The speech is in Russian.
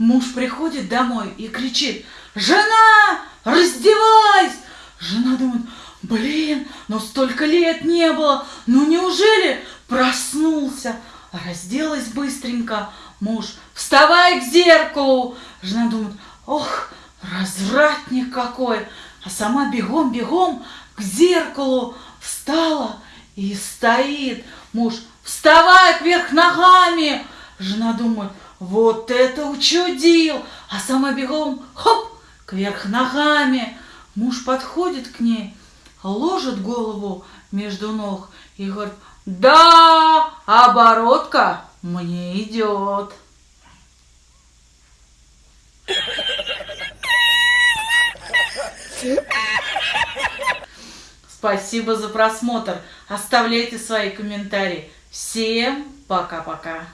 муж приходит домой и кричит, «Жена, раздевайся!» Жена думает, блин, но столько лет не было, ну неужели проснулся? Разделась быстренько, муж, вставай к зеркалу. Жена думает, ох, развратник какой, а сама бегом-бегом к зеркалу встала и стоит. Муж, вставай кверх ногами. Жена думает, вот это учудил, а сама бегом, хоп, кверх ногами. Муж подходит к ней, ложит голову между ног и говорит, да, оборотка мне идет. Спасибо за просмотр. Оставляйте свои комментарии. Всем пока-пока.